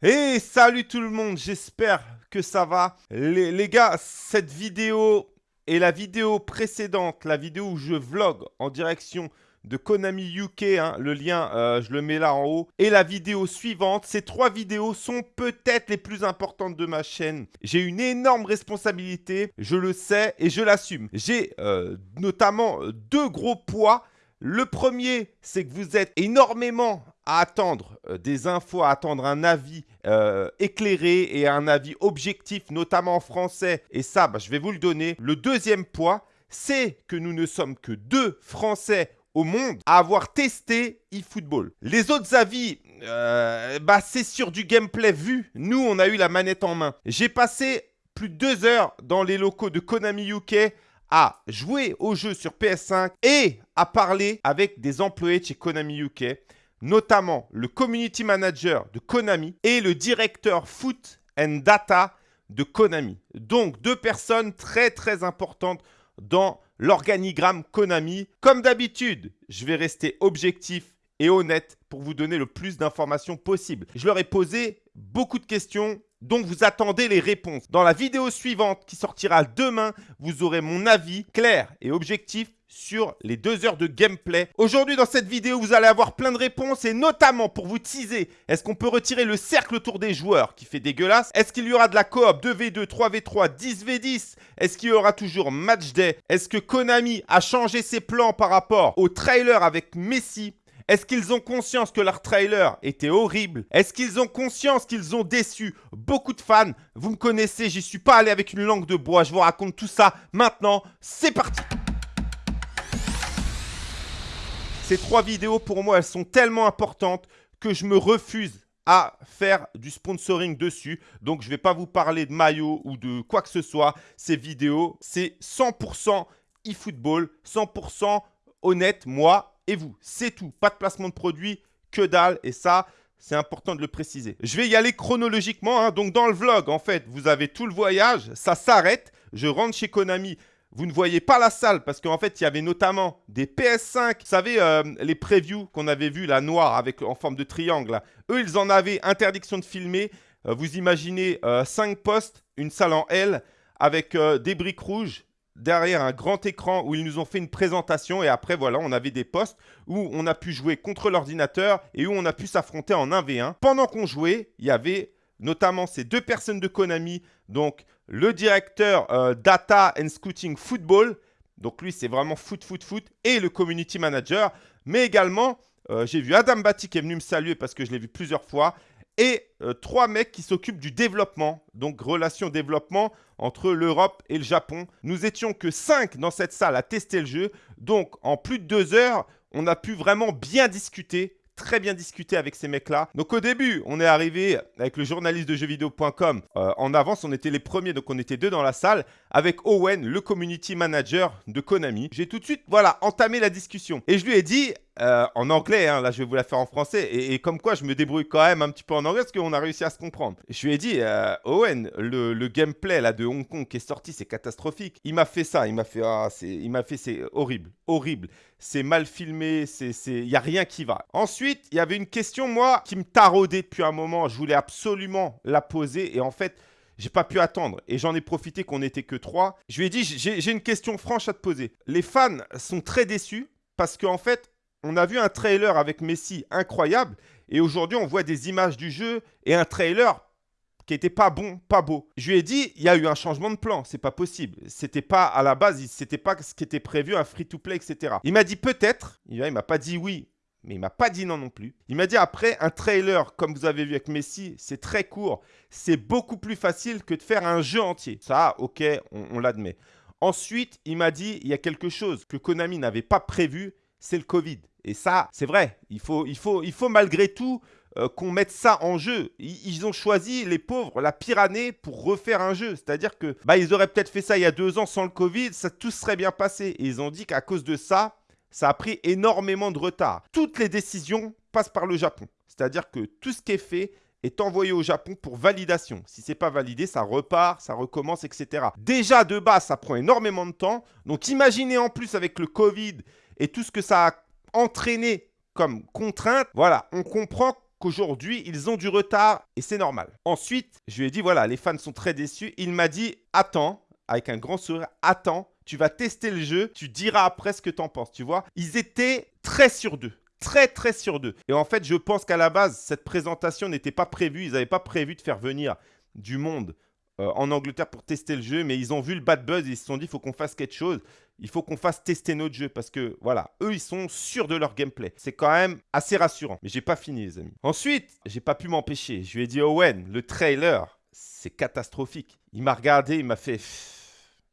Et salut tout le monde, j'espère que ça va. Les, gars, cette vidéo et la vidéo précédente, la vidéo où je vlog en direction de Konami UK, hein, le lien euh, je le mets là en haut, et la vidéo suivante, ces trois vidéos sont peut-être les plus importantes de ma chaîne. J'ai une énorme responsabilité, je le sais et je l'assume. J'ai euh, notamment deux gros poids. Le premier, c'est que vous êtes énormément à attendre euh, des infos, à attendre un avis éclairé et un avis objectif, notamment en français. Et ça, bah, je vais vous le donner. Le deuxième point, c'est que nous ne sommes que deux Français au monde à avoir testé eFootball. Les autres avis, euh, bah c'est sur du gameplay vu. Nous, on a eu la manette en main. J'ai passé plus de deux heures dans les locaux de Konami UK à jouer au jeu sur PS5 et à parler avec des employés de chez Konami UK, notamment le community manager de Konami et le directeur foot and data de Konami. Donc deux personnes très très importantes dans l'organigramme Konami. Comme d'habitude, je vais rester objectif et honnête pour vous donner le plus d'informations possible. Je leur ai posé beaucoup de questions, donc vous attendez les réponses. Dans la vidéo suivante qui sortira demain, vous aurez mon avis clair et objectif sur les deux heures de gameplay. Aujourd'hui, dans cette vidéo, vous allez avoir plein de réponses et notamment pour vous teaser, est-ce qu'on peut retirer le cercle autour des joueurs qui fait dégueulasse? Est-ce qu'il y aura de la coop 2v2, 3v3, 10v10 Est-ce qu'il y aura toujours match day? Est-ce que Konami a changé ses plans par rapport au trailer avec Messi? Est-ce qu'ils ont conscience que leur trailer était horrible? Est-ce qu'ils ont conscience qu'ils ont déçu beaucoup de fans? Vous me connaissez, j'y suis pas allé avec une langue de bois. Je vous raconte tout ça maintenant. C'est parti Ces trois vidéos, pour moi, elles sont tellement importantes que je me refuse à faire du sponsoring dessus. Donc, je ne vais pas vous parler de maillot ou de quoi que ce soit. Ces vidéos, c'est 100% e-football, 100% honnête, moi et vous. C'est tout. Pas de placement de produit, que dalle. Et ça, c'est important de le préciser. Je vais y aller chronologiquement. Hein. Donc, dans le vlog, en fait, vous avez tout le voyage. Ça s'arrête. Je rentre chez Konami. Vous ne voyez pas la salle parce qu'en fait, il y avait notamment des PS5. Vous savez, euh, les previews qu'on avait vus, la noire avec, en forme de triangle. Eux, ils en avaient interdiction de filmer. Euh, vous imaginez 5 euh, postes, une salle en L avec des briques rouges derrière un grand écran où ils nous ont fait une présentation et après voilà on avait des postes où on a pu jouer contre l'ordinateur et où on a pu s'affronter en 1v1. Pendant qu'on jouait, il y avait notamment ces deux personnes de Konami, donc le directeur euh, Data and Scouting Football, donc lui c'est vraiment foot, foot, foot, et le Community Manager, mais également euh, j'ai vu Adam Batty qui est venu me saluer parce que je l'ai vu plusieurs fois, et euh, trois mecs qui s'occupent du développement, donc relation développement entre l'Europe et le Japon. Nous étions que cinq dans cette salle à tester le jeu, donc en plus de deux heures, on a pu vraiment bien discuter très bien discuté avec ces mecs-là. Donc au début, on est arrivé avec le journaliste de jeuxvideo.com. Euh, en avance, on était les premiers, donc on était deux dans la salle, avec Owen, le community manager de Konami. J'ai tout de suite, voilà, entamé la discussion. Et je lui ai dit, euh, en anglais, hein, là je vais vous la faire en français, et, comme quoi je me débrouille quand même un petit peu en anglais parce qu'on a réussi à se comprendre. Je lui ai dit, euh, Owen, le, gameplay là de Hong Kong qui est sorti, c'est catastrophique. Il m'a fait ça, il m'a fait, ah, il m'a fait, c'est horrible, horrible. C'est mal filmé, c'est, il n'y a rien qui va. Ensuite, il y avait une question, moi, qui me taraudait depuis un moment. Je voulais absolument la poser, et en fait, j'ai pas pu attendre et j'en ai profité qu'on n'était que trois. Je lui ai dit j'ai une question franche à te poser. Les fans sont très déçus parce qu'en fait on a vu un trailer avec Messi incroyable et aujourd'hui on voit des images du jeu et un trailer qui était pas bon, pas beau. Je lui ai dit, il y a eu un changement de plan, c'est pas possible. C'était pas à la base, c'était pas ce qui était prévu, un free-to-play, etc. Il m'a dit peut-être, il m'a pas dit oui, mais il m'a pas dit non non plus. Il m'a dit après, un trailer, comme vous avez vu avec Messi, c'est très court, c'est beaucoup plus facile que de faire un jeu entier. Ça, ok, on l'admet. Ensuite, il m'a dit, il y a quelque chose que Konami n'avait pas prévu, c'est le Covid. Et ça, c'est vrai. Il faut, il faut, il faut malgré tout euh, qu'on mette ça en jeu. Ils, ont choisi, les pauvres, la pire année pour refaire un jeu. C'est-à-dire que bah, ils auraient peut-être fait ça il y a deux ans sans le Covid, ça tout serait bien passé. Et ils ont dit qu'à cause de ça, ça a pris énormément de retard. Toutes les décisions passent par le Japon. C'est-à-dire que tout ce qui est fait est envoyé au Japon pour validation. Si c'est pas validé, ça repart, ça recommence, etc. Déjà de base, ça prend énormément de temps. Donc imaginez en plus avec le Covid et tout ce que ça a entraîné comme contrainte, voilà, on comprend qu'aujourd'hui, ils ont du retard et c'est normal. Ensuite, je lui ai dit, voilà, les fans sont très déçus. Il m'a dit, attends, avec un grand sourire, attends, tu vas tester le jeu, tu diras après ce que tu en penses, tu vois. Ils étaient très sur d'eux très très sur d'eux. Et en fait, je pense qu'à la base, cette présentation n'était pas prévue. Ils n'avaient pas prévu de faire venir du monde euh, en Angleterre pour tester le jeu, mais ils ont vu le bad buzz et ils se sont dit, il faut qu'on fasse quelque chose. Il faut qu'on fasse tester notre jeu parce que, voilà, eux, ils sont sûrs de leur gameplay. C'est quand même assez rassurant. Mais j'ai pas fini, les amis. Ensuite, j'ai pas pu m'empêcher. Je lui ai dit, Owen, le trailer, c'est catastrophique. Il m'a regardé, il m'a fait...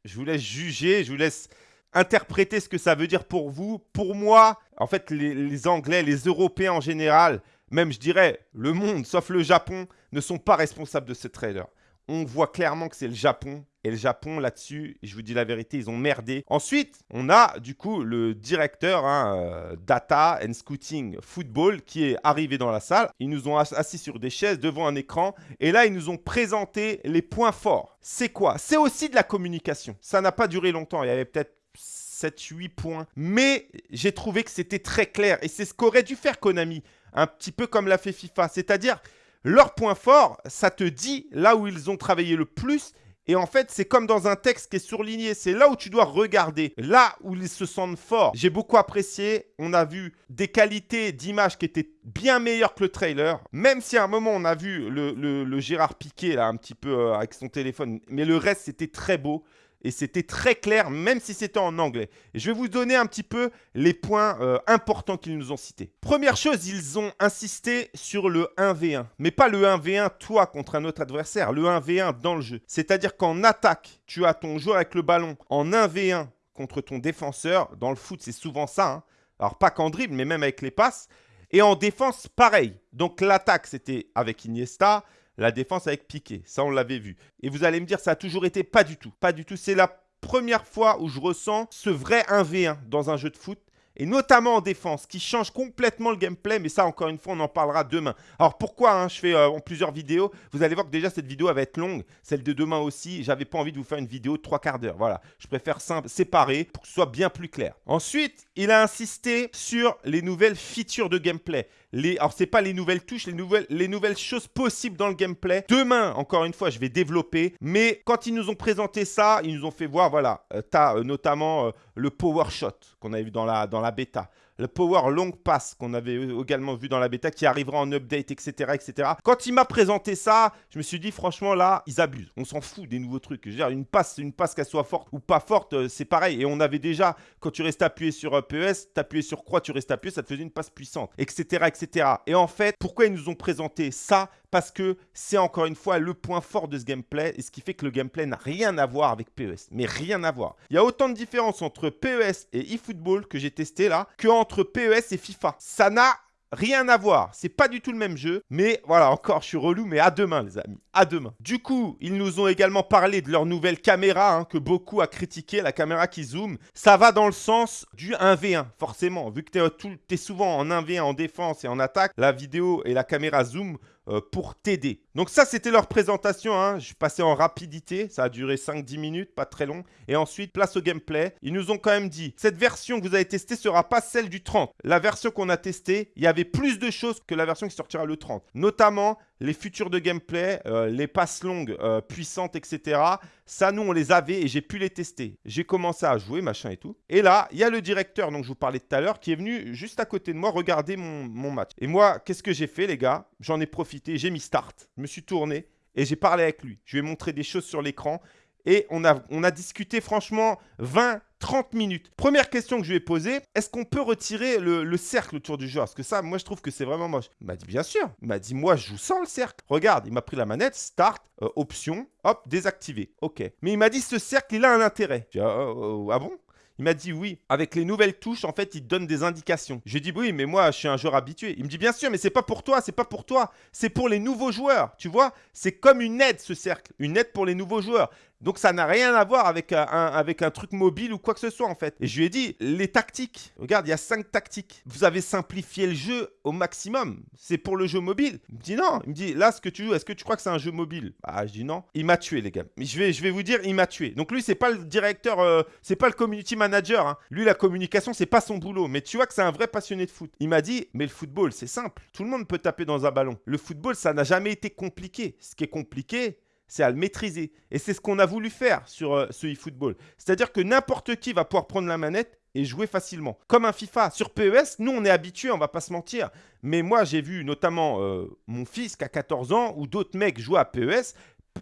Je vous laisse juger, je vous laisse interpréter ce que ça veut dire pour vous. Pour moi, en fait, les, Anglais, les Européens en général, même je dirais le monde, sauf le Japon, ne sont pas responsables de ce trailer. On voit clairement que c'est le Japon. Et le Japon, là-dessus, je vous dis la vérité, ils ont merdé. Ensuite, on a du coup le directeur hein, euh, Data and Scouting Football qui est arrivé dans la salle. Ils nous ont assis sur des chaises devant un écran. Et là, ils nous ont présenté les points forts. C'est quoi? C'est aussi de la communication. Ça n'a pas duré longtemps. Il y avait peut-être 7-8 points. Mais j'ai trouvé que c'était très clair. Et c'est ce qu'aurait dû faire Konami. Un petit peu comme l'a fait FIFA. C'est-à-dire, leur point fort, ça te dit là où ils ont travaillé le plus. Et en fait, c'est comme dans un texte qui est surligné. C'est là où tu dois regarder, là où ils se sentent forts. J'ai beaucoup apprécié. On a vu des qualités d'image qui étaient bien meilleures que le trailer. Même si à un moment, on a vu le, Gérard Piquet, là, un petit peu euh, avec son téléphone. Mais le reste, c'était très beau et c'était très clair, même si c'était en anglais. Je vais vous donner un petit peu les points euh, importants qu'ils nous ont cités. Première chose, ils ont insisté sur le 1v1, mais pas le 1v1 toi contre un autre adversaire, le 1v1 dans le jeu. C'est-à-dire qu'en attaque, tu as ton joueur avec le ballon en 1v1 contre ton défenseur. Dans le foot, c'est souvent ça. Hein. Alors pas qu'en dribble, mais même avec les passes. Et en défense, pareil. Donc l'attaque, c'était avec Iniesta la défense avec Piqué. Ça, on l'avait vu. Et vous allez me dire, ça a toujours été pas du tout. Pas du tout. C'est la première fois où je ressens ce vrai 1v1 dans un jeu de foot et notamment en défense, qui change complètement le gameplay, mais ça, encore une fois, on en parlera demain. Alors, pourquoi hein, je fais euh, en plusieurs vidéos? Vous allez voir que déjà, cette vidéo, va être longue, celle de demain aussi. J'avais pas envie de vous faire une vidéo de trois quarts d'heure, voilà. Je préfère séparer, pour que ce soit bien plus clair. Ensuite, il a insisté sur les nouvelles features de gameplay. Les, alors, ce n'est pas les nouvelles touches, les nouvelles, les nouvelles choses possibles dans le gameplay. Demain, encore une fois, je vais développer. Mais quand ils nous ont présenté ça, ils nous ont fait voir, voilà, euh, tu as euh, notamment le power shot qu'on avait vu dans la, dans la bêta le Power Long Pass qu'on avait également vu dans la bêta qui arrivera en update, etc. etc. Quand il m'a présenté ça, je me suis dit franchement là, ils abusent. On s'en fout des nouveaux trucs. Une passe, une passe qu'elle soit forte ou pas forte, euh, c'est pareil. Et on avait déjà, quand tu restes appuyé sur euh, PES, t'appuyais sur croix, tu restes appuyé, ça te faisait une passe puissante, etc. etc. Et en fait, pourquoi ils nous ont présenté ça parce que c'est encore une fois le point fort de ce gameplay et ce qui fait que le gameplay n'a rien à voir avec PES. Mais rien à voir. Il y a autant de différences entre PES et eFootball que j'ai testé là que entre PES et FIFA. Ça n'a Rien à voir, c'est pas du tout le même jeu, mais voilà, encore je suis relou, mais à demain les amis, à demain. Du coup, ils nous ont également parlé de leur nouvelle caméra, hein, que beaucoup a critiqué, la caméra qui zoom. Ça va dans le sens du 1v1, forcément, vu que tu es, es, souvent en 1v1 en défense et en attaque, la vidéo et la caméra zoom euh, pour t'aider. Donc ça, c'était leur présentation. Hein. Je suis passé en rapidité. Ça a duré 5-10 minutes, pas très long. Et ensuite, place au gameplay. Ils nous ont quand même dit, cette version que vous avez testée sera pas celle du 30. La version qu'on a testée, il y avait plus de choses que la version qui sortira le 30. Notamment les futurs de gameplay, euh, les passes longues euh, puissantes, etc. Ça, nous, on les avait et j'ai pu les tester. J'ai commencé à jouer, machin et tout. Et là, il y a le directeur dont je vous parlais tout à l'heure qui est venu juste à côté de moi regarder mon, match. Et moi, qu'est-ce que j'ai fait, les gars? J'en ai profité, j'ai mis start, je me suis tourné et j'ai parlé avec lui. Je lui ai montré des choses sur l'écran et on a, on a discuté franchement 20, 30 minutes. Première question que je lui ai posée, est-ce qu'on peut retirer le, cercle autour du joueur? Parce que ça, moi, je trouve que c'est vraiment moche. Il m'a dit, bien sûr. Il m'a dit, moi, je joue sans le cercle. Regarde, il m'a pris la manette, start, euh, option, hop, désactiver. OK. Mais il m'a dit, ce cercle, il a un intérêt. Ah, oh, ah bon? Il m'a dit oui. Avec les nouvelles touches, en fait, il donne des indications. J'ai dit oui, mais moi, je suis un joueur habitué. Il me dit bien sûr, mais c'est pas pour toi, c'est pas pour toi. C'est pour les nouveaux joueurs. Tu vois, c'est comme une aide ce cercle, une aide pour les nouveaux joueurs. Donc ça n'a rien à voir avec un, avec un truc mobile ou quoi que ce soit en fait. Et je lui ai dit, les tactiques, regarde, il y a cinq tactiques. Vous avez simplifié le jeu au maximum. C'est pour le jeu mobile. Il me dit non. Il me dit, là, ce que tu joues, est-ce que tu crois que c'est un jeu mobile? Ah, je dis non. Il m'a tué, les gars. Je vais, je vais vous dire, il m'a tué. Donc lui, c'est pas le directeur, euh, c'est pas le community manager. Hein. Lui, la communication, c'est pas son boulot. Mais tu vois que c'est un vrai passionné de foot. Il m'a dit, mais le football, c'est simple. Tout le monde peut taper dans un ballon. Le football, ça n'a jamais été compliqué. Ce qui est compliqué, c'est à le maîtriser. Et c'est ce qu'on a voulu faire sur euh, ce eFootball. C'est-à-dire que n'importe qui va pouvoir prendre la manette et jouer facilement. Comme un FIFA. Sur PES, nous, on est habitués, on va pas se mentir. Mais moi, j'ai vu notamment euh, mon fils qui a 14 ans ou d'autres mecs jouer à PES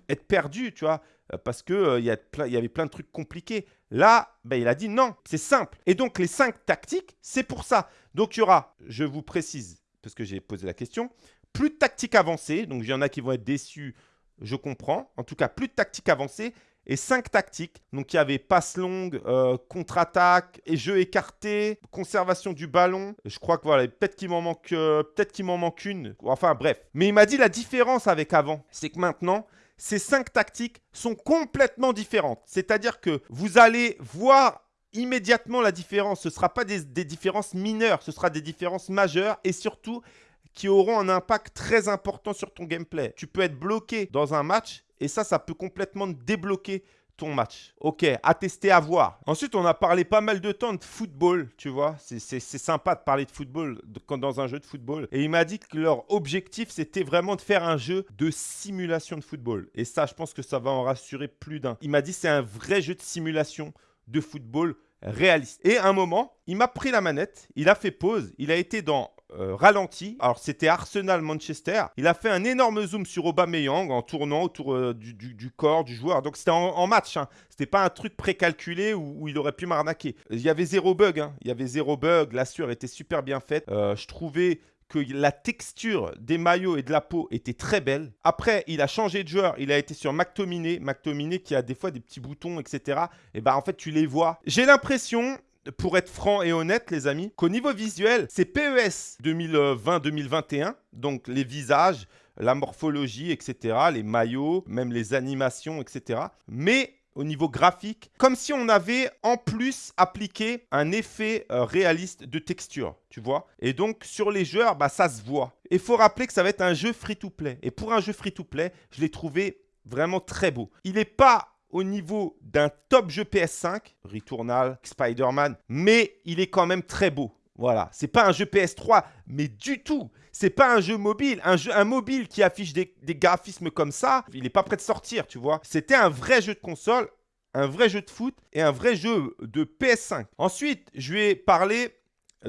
être perdus, tu vois, euh, parce qu'il il y, avait plein de trucs compliqués. Là, ben, il a dit non, c'est simple. Et donc, les cinq tactiques, c'est pour ça. Donc, il y aura, je vous précise, parce que j'ai posé la question, plus de tactiques avancées. Donc, il y en a qui vont être déçus je comprends. En tout cas, plus de tactiques avancées et cinq tactiques. Donc, il y avait passe longue, euh, contre-attaque, et jeu écarté, conservation du ballon. Je crois que voilà, peut-être qu'il m'en manque, euh, peut-être qu'il m'en manque une. Enfin, bref. Mais il m'a dit la différence avec avant, c'est que maintenant, ces cinq tactiques sont complètement différentes. C'est-à-dire que vous allez voir immédiatement la différence. Ce ne sera pas des différences mineures, ce sera des différences majeures et surtout, qui auront un impact très important sur ton gameplay. Tu peux être bloqué dans un match et ça, ça peut complètement débloquer ton match. Ok, à tester, à voir. Ensuite, on a parlé pas mal de temps de football, tu vois. C'est sympa de parler de football dans un jeu de football. Et il m'a dit que leur objectif, c'était vraiment de faire un jeu de simulation de football. Et ça, je pense que ça va en rassurer plus d'un. Il m'a dit c'est un vrai jeu de simulation de football réaliste. Et à un moment, il m'a pris la manette, il a fait pause, il a été dans euh, ralenti. Alors c'était Arsenal Manchester. Il a fait un énorme zoom sur Aubameyang en tournant autour euh, du, corps du joueur. Donc c'était en, match. Hein. C'était pas un truc précalculé où, il aurait pu m'arnaquer. Il y avait zéro bug. Hein. Il y avait zéro bug. La sueur était super bien faite. Euh, je trouvais que la texture des maillots et de la peau était très belle. Après, il a changé de joueur. Il a été sur McTominay. McTominay qui a des fois des petits boutons, etc. Et bah en fait, tu les vois. J'ai l'impression pour être franc et honnête, les amis, qu'au niveau visuel, c'est PES 2020-2021, donc les visages, la morphologie, etc., les maillots, même les animations, etc. Mais au niveau graphique, comme si on avait en plus appliqué un effet euh, réaliste de texture, tu vois. Et donc sur les joueurs, bah, ça se voit. Il faut rappeler que ça va être un jeu free-to-play. Et pour un jeu free-to-play, je l'ai trouvé vraiment très beau. Il n'est pas au niveau d'un top jeu PS5, Returnal, Spider-Man, mais il est quand même très beau. Voilà, c'est pas un jeu PS3, mais du tout. C'est pas un jeu mobile. Un jeu un mobile qui affiche des, graphismes comme ça, il n'est pas prêt de sortir, tu vois. C'était un vrai jeu de console, un vrai jeu de foot et un vrai jeu de PS5. Ensuite, je vais parler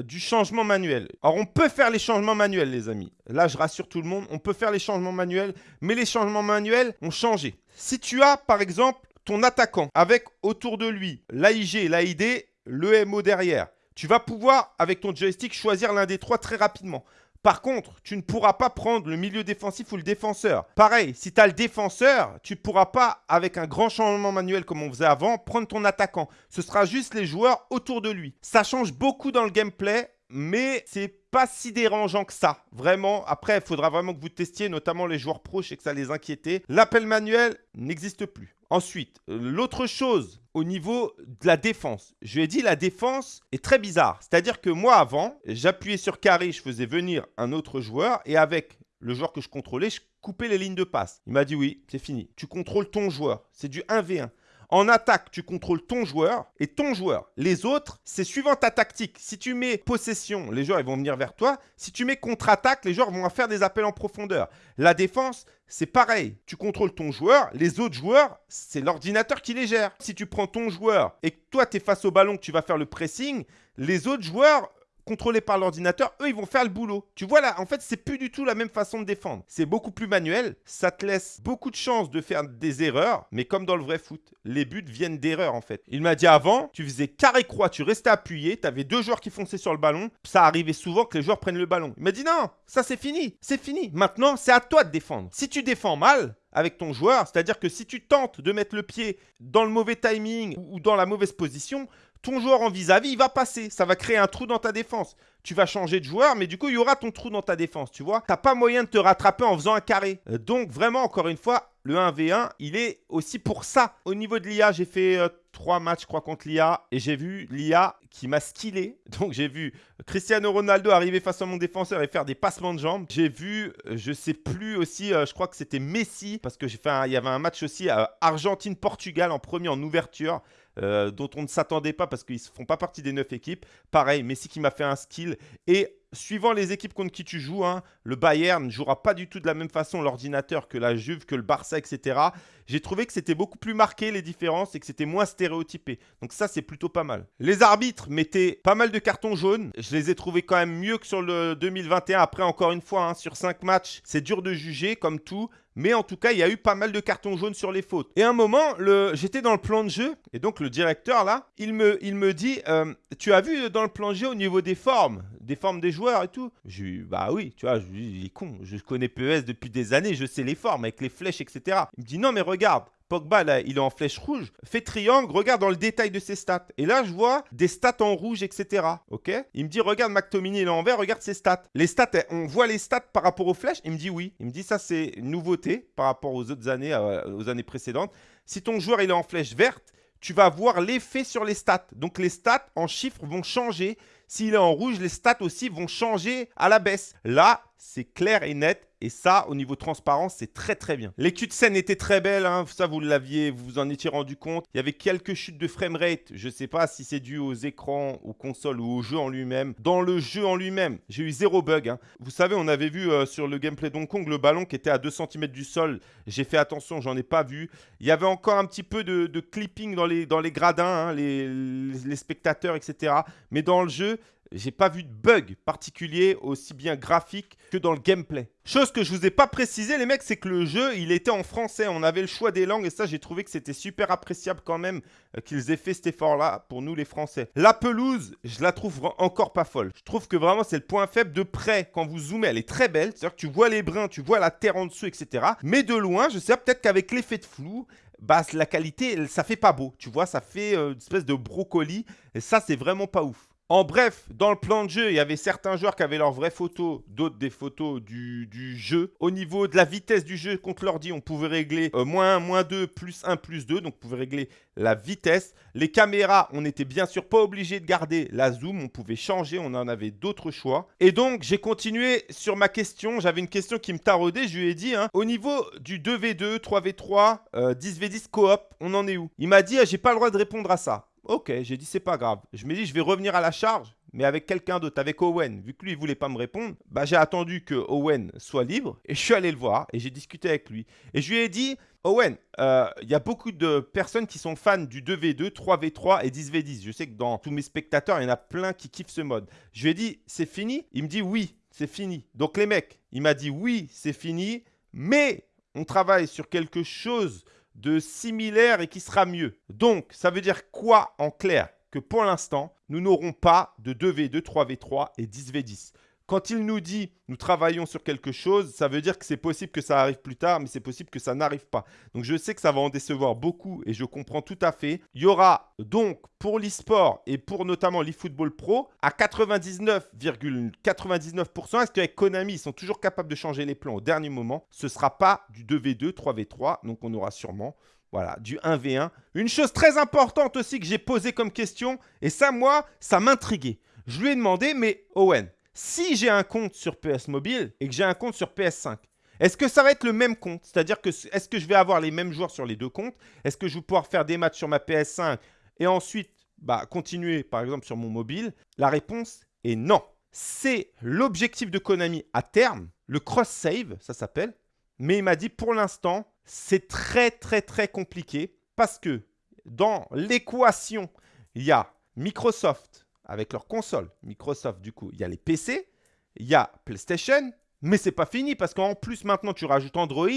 du changement manuel. Alors, on peut faire les changements manuels, les amis. Là, je rassure tout le monde, on peut faire les changements manuels, mais les changements manuels ont changé. Si tu as, par exemple, ton attaquant avec autour de lui l'AIG, l'AID, le MO derrière. Tu vas pouvoir, avec ton joystick, choisir l'un des trois très rapidement. Par contre, tu ne pourras pas prendre le milieu défensif ou le défenseur. Pareil, si tu as le défenseur, tu ne pourras pas, avec un grand changement manuel comme on faisait avant, prendre ton attaquant. Ce sera juste les joueurs autour de lui. Ça change beaucoup dans le gameplay, mais c'est pas si dérangeant que ça. Vraiment, après, il faudra vraiment que vous testiez, notamment les joueurs pro, je sais que ça les inquiétait. L'appel manuel n'existe plus. Ensuite, l'autre chose au niveau de la défense. Je lui ai dit la défense est très bizarre. C'est-à-dire que moi avant, j'appuyais sur carré, je faisais venir un autre joueur et avec le joueur que je contrôlais, je coupais les lignes de passe. Il m'a dit oui, c'est fini. Tu contrôles ton joueur. C'est du 1v1. En attaque, tu contrôles ton joueur et ton joueur. Les autres, c'est suivant ta tactique. Si tu mets possession, les joueurs ils vont venir vers toi. Si tu mets contre-attaque, les joueurs vont faire des appels en profondeur. La défense, c'est pareil. Tu contrôles ton joueur. Les autres joueurs, c'est l'ordinateur qui les gère. Si tu prends ton joueur et que toi, tu es face au ballon, que tu vas faire le pressing, les autres joueurs, contrôlés par l'ordinateur, eux, ils vont faire le boulot. Tu vois là, en fait, c'est plus du tout la même façon de défendre. C'est beaucoup plus manuel. Ça te laisse beaucoup de chances de faire des erreurs, mais comme dans le vrai foot, les buts viennent d'erreurs en fait. Il m'a dit avant, tu faisais carré-croix, tu restais appuyé, tu avais deux joueurs qui fonçaient sur le ballon. Ça arrivait souvent que les joueurs prennent le ballon. Il m'a dit non, ça c'est fini, c'est fini. Maintenant, c'est à toi de défendre. Si tu défends mal, avec ton joueur. C'est-à-dire que si tu tentes de mettre le pied dans le mauvais timing ou dans la mauvaise position, ton joueur en vis-à-vis, il va passer. Ça va créer un trou dans ta défense. tu vas changer de joueur, mais du coup, il y aura ton trou dans ta défense, tu vois. T'as pas moyen de te rattraper en faisant un carré. Euh, donc, vraiment, encore une fois, le 1v1, il est aussi pour ça. Au niveau de l'IA, j'ai fait euh, trois matchs, je crois, contre l'IA. Et j'ai vu l'IA qui m'a skillé. Donc, j'ai vu Cristiano Ronaldo arriver face à mon défenseur et faire des passements de jambes. J'ai vu, euh, je sais plus aussi, je crois que c'était Messi. Parce que j'ai fait y avait un match aussi Argentine-Portugal en premier en ouverture. Euh, dont on ne s'attendait pas parce qu'ils ne font pas partie des neuf équipes. Pareil, Messi qui m'a fait un skill. Et suivant les équipes contre qui tu joues, hein, le Bayern ne jouera pas du tout de la même façon l'ordinateur que la Juve, que le Barça, etc. J'ai trouvé que c'était beaucoup plus marqué les différences et que c'était moins stéréotypé. Donc ça, c'est plutôt pas mal. Les arbitres mettaient pas mal de cartons jaunes. Je les ai trouvés quand même mieux que sur le 2021. Après, encore une fois, hein, sur 5 matchs, c'est dur de juger comme tout. Mais en tout cas, il y a eu pas mal de cartons jaunes sur les fautes. Et à un moment, j'étais dans le plan de jeu. Et donc, le directeur, là, il me, dit euh, Tu as vu dans le plan de jeu au niveau des formes Des formes des joueurs et tout Je lui Bah oui, tu vois, je lui il est con. Je connais PES depuis des années. Je sais les formes avec les flèches, etc. Il me dit Non, mais regarde. Pogba, il est en flèche rouge. Fais triangle, regarde dans le détail de ses stats. Et là, je vois des stats en rouge, etc. Ok? Il me dit, regarde McTominay, il est en vert, regarde ses stats. Les stats, on voit les stats par rapport aux flèches? Il me dit oui. Il me dit, ça, c'est une nouveauté par rapport aux autres années, euh, aux années précédentes. Si ton joueur, il est en flèche verte, tu vas voir l'effet sur les stats. Donc, les stats en chiffres vont changer. S'il est en rouge, les stats aussi vont changer à la baisse. Là, c'est clair et net. Et ça, au niveau transparence, c'est très très bien. Les de scène étaient très belles, hein. ça vous l'aviez, vous vous en étiez rendu compte. Il y avait quelques chutes de framerate, je ne sais pas si c'est dû aux écrans, aux consoles ou au jeu en lui-même. Dans le jeu en lui-même, j'ai eu zéro bug. Hein. Vous savez, on avait vu euh, sur le gameplay Donkey Kong le ballon qui était à 2 cm du sol. J'ai fait attention, j'en ai pas vu. Il y avait encore un petit peu de, clipping dans les, gradins, hein, les spectateurs, etc. Mais dans le jeu, j'ai pas vu de bug particulier aussi bien graphique que dans le gameplay. Chose que je vous ai pas précisé les mecs, c'est que le jeu, il était en français. On avait le choix des langues et ça, j'ai trouvé que c'était super appréciable quand même euh, qu'ils aient fait cet effort-là pour nous les Français. La pelouse, je la trouve encore pas folle. Je trouve que vraiment, c'est le point faible de près. Quand vous zoomez, elle est très belle. C'est-à-dire que tu vois les brins, tu vois la terre en dessous, etc. Mais de loin, je sais peut-être qu'avec l'effet de flou, bah, la qualité, ça fait pas beau. Tu vois, ça fait euh, une espèce de brocoli. Et ça, c'est vraiment pas ouf. En bref, dans le plan de jeu, il y avait certains joueurs qui avaient leurs vraies photos, d'autres des photos du, jeu. Au niveau de la vitesse du jeu contre l'ordi, on pouvait régler euh, moins 1, moins 2, plus 1, plus 2. Donc, on pouvait régler la vitesse. Les caméras, on n'était bien sûr pas obligé de garder la zoom. On pouvait changer, on en avait d'autres choix. Et donc, j'ai continué sur ma question. J'avais une question qui me taraudait. Je lui ai dit, hein, au niveau du 2v2, 3v3, 10v10 coop, on en est où? Il m'a dit, ah, j'ai pas le droit de répondre à ça. Ok, j'ai dit c'est pas grave. Je me dis je vais revenir à la charge, mais avec quelqu'un d'autre, avec Owen. Vu que lui il voulait pas me répondre, bah j'ai attendu que Owen soit libre et je suis allé le voir et j'ai discuté avec lui. Et je lui ai dit Owen, euh, il y a beaucoup de personnes qui sont fans du 2v2, 3v3 et 10v10. Je sais que dans tous mes spectateurs, il y en a plein qui kiffent ce mode. Je lui ai dit c'est fini? Il me dit oui, c'est fini. Donc les mecs, il m'a dit oui, c'est fini, mais on travaille sur quelque chose de similaire et qui sera mieux. Donc, ça veut dire quoi en clair? Que pour l'instant, nous n'aurons pas de 2v2, 3v3 et 10v10. Quand il nous dit nous travaillons sur quelque chose, ça veut dire que c'est possible que ça arrive plus tard, mais c'est possible que ça n'arrive pas. Donc je sais que ça va en décevoir beaucoup et je comprends tout à fait. Il y aura donc pour l'e-sport et pour notamment l'e-football pro à 99,99%, est-ce qu'avec Konami, ils sont toujours capables de changer les plans au dernier moment? Ce ne sera pas du 2v2, 3v3, donc on aura sûrement voilà, du 1v1. Une chose très importante aussi que j'ai posée comme question, et ça, moi, ça m'intriguait. Je lui ai demandé, mais Owen, si j'ai un compte sur PS Mobile et que j'ai un compte sur PS5, est-ce que ça va être le même compte? C'est-à-dire que est-ce que je vais avoir les mêmes joueurs sur les deux comptes? Est-ce que je vais pouvoir faire des matchs sur ma PS5 et ensuite bah, continuer par exemple sur mon mobile? La réponse est non. C'est l'objectif de Konami à terme, le cross-save, ça s'appelle. Mais il m'a dit pour l'instant, c'est très très très compliqué parce que dans l'équation, il y a Microsoft, avec leur console. Microsoft, du coup, il y a les PC, il y a PlayStation, mais c'est pas fini parce qu'en plus maintenant tu rajoutes Android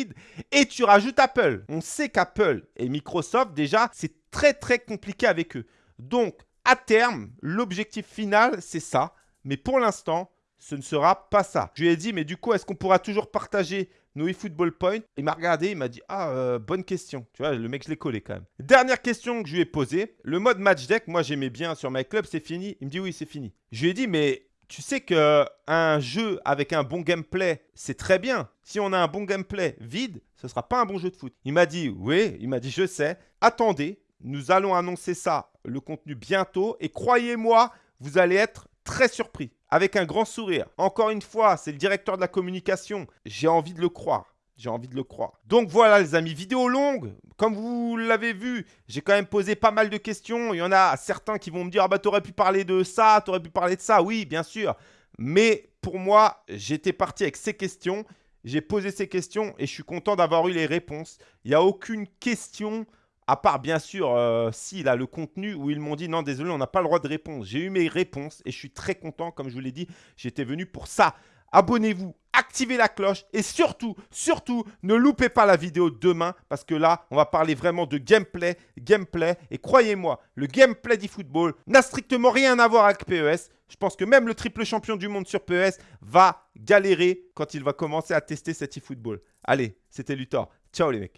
et tu rajoutes Apple. On sait qu'Apple et Microsoft déjà c'est très très compliqué avec eux. Donc à terme, l'objectif final c'est ça, mais pour l'instant ce ne sera pas ça. Je lui ai dit mais du coup est-ce qu'on pourra toujours partager nos eFootball Point. Il m'a regardé, il m'a dit Ah, euh, bonne question. Tu vois, le mec, je l'ai collé quand même. Dernière question que je lui ai posée. Le mode match deck, moi j'aimais bien sur My Club, c'est fini. Il me dit Oui, c'est fini. Je lui ai dit Mais Tu sais que un jeu avec un bon gameplay, c'est très bien. Si on a un bon gameplay vide, ce ne sera pas un bon jeu de foot. Il m'a dit, oui, il m'a dit, je sais. Attendez, nous allons annoncer ça, le contenu bientôt. Et croyez-moi, vous allez être très surpris, avec un grand sourire. Encore une fois, c'est le directeur de la communication. J'ai envie de le croire. J'ai envie de le croire. Donc voilà les amis, vidéo longue. Comme vous l'avez vu, j'ai quand même posé pas mal de questions. Il y en a certains qui vont me dire « Ah bah t'aurais pu parler de ça, t'aurais pu parler de ça. » Oui, bien sûr. Mais pour moi, j'étais parti avec ces questions. J'ai posé ces questions et je suis content d'avoir eu les réponses. Il n'y a aucune question à part bien sûr, euh, si là, le contenu où ils m'ont dit non, désolé, on n'a pas le droit de répondre. J'ai eu mes réponses et je suis très content. Comme je vous l'ai dit, j'étais venu pour ça. Abonnez-vous, activez la cloche et surtout, surtout, ne loupez pas la vidéo demain parce que là, on va parler vraiment de gameplay, gameplay. Et croyez-moi, le gameplay du football n'a strictement rien à voir avec PES. Je pense que même le triple champion du monde sur PES va galérer quand il va commencer à tester cet e-football. Allez, c'était Luthor. Ciao les mecs.